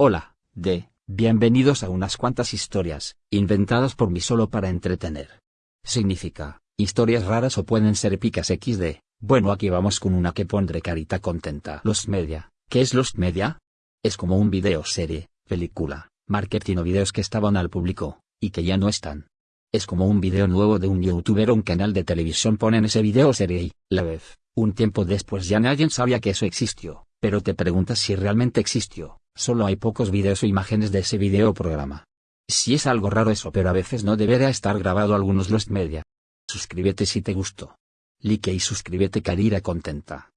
Hola, de, bienvenidos a unas cuantas historias, inventadas por mí solo para entretener. Significa, historias raras o pueden ser épicas XD. Bueno, aquí vamos con una que pondré carita contenta. Los media. ¿Qué es los media? Es como un video serie, película, marketing o videos que estaban al público, y que ya no están. Es como un video nuevo de un youtuber o un canal de televisión ponen ese video serie y, la vez, un tiempo después ya nadie sabía que eso existió, pero te preguntas si realmente existió, solo hay pocos videos o imágenes de ese video o programa. Si es algo raro eso pero a veces no debería estar grabado algunos los media. Suscríbete si te gustó. Like y suscríbete carira contenta.